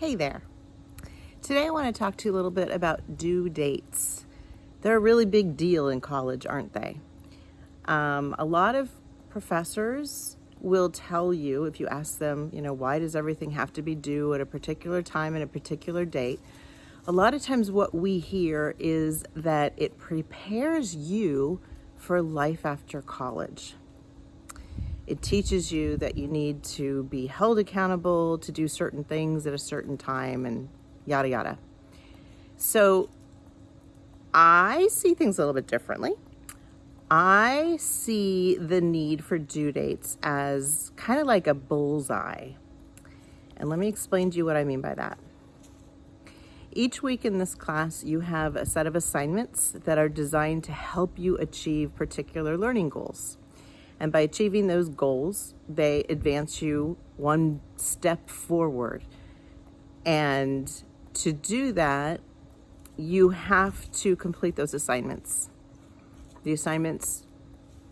Hey there. Today I want to talk to you a little bit about due dates. They're a really big deal in college, aren't they? Um, a lot of professors will tell you, if you ask them, you know, why does everything have to be due at a particular time and a particular date? A lot of times what we hear is that it prepares you for life after college. It teaches you that you need to be held accountable to do certain things at a certain time and yada yada. So I see things a little bit differently. I see the need for due dates as kind of like a bullseye. And let me explain to you what I mean by that. Each week in this class, you have a set of assignments that are designed to help you achieve particular learning goals. And by achieving those goals, they advance you one step forward. And to do that, you have to complete those assignments. The assignments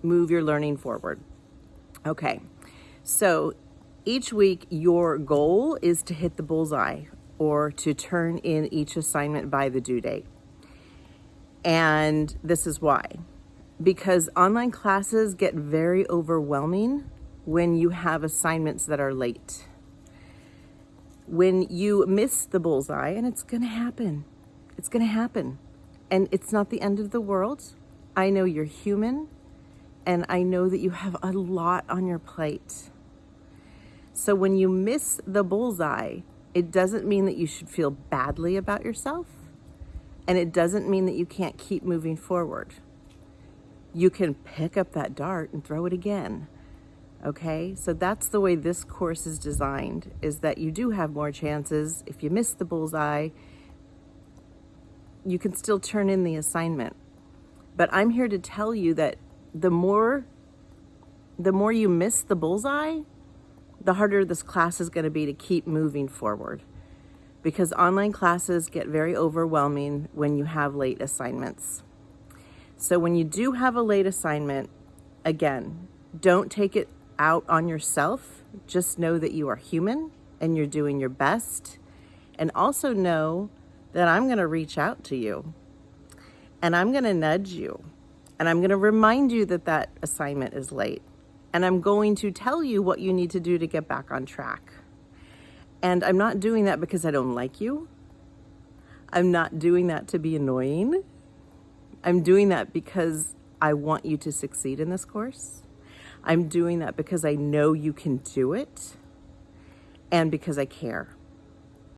move your learning forward. Okay, so each week your goal is to hit the bullseye or to turn in each assignment by the due date. And this is why because online classes get very overwhelming when you have assignments that are late. When you miss the bullseye, and it's gonna happen, it's gonna happen. And it's not the end of the world. I know you're human, and I know that you have a lot on your plate. So when you miss the bullseye, it doesn't mean that you should feel badly about yourself, and it doesn't mean that you can't keep moving forward you can pick up that dart and throw it again. Okay, so that's the way this course is designed, is that you do have more chances. If you miss the bullseye, you can still turn in the assignment. But I'm here to tell you that the more, the more you miss the bullseye, the harder this class is gonna be to keep moving forward because online classes get very overwhelming when you have late assignments. So when you do have a late assignment, again, don't take it out on yourself. Just know that you are human and you're doing your best. And also know that I'm going to reach out to you and I'm going to nudge you and I'm going to remind you that that assignment is late. And I'm going to tell you what you need to do to get back on track. And I'm not doing that because I don't like you. I'm not doing that to be annoying. I'm doing that because I want you to succeed in this course. I'm doing that because I know you can do it and because I care.